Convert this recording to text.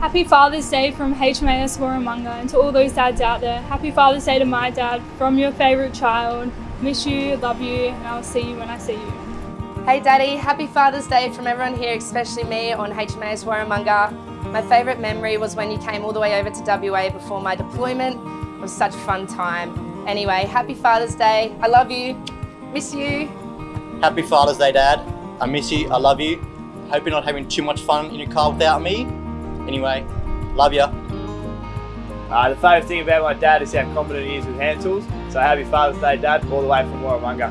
Happy Father's Day from HMAS Warramunga and to all those dads out there. Happy Father's Day to my dad from your favourite child. Miss you, love you, and I'll see you when I see you. Hey Daddy, happy Father's Day from everyone here, especially me on HMAS Warramunga. My favourite memory was when you came all the way over to WA before my deployment. It was such a fun time. Anyway, happy Father's Day. I love you. Miss you. Happy Father's Day, Dad. I miss you. I love you. Hope you're not having too much fun in your car without me. Anyway, love ya. Uh, the favourite thing about my dad is how confident he is with hand tools. So happy Father's Day, Dad, all the way from Warramunga.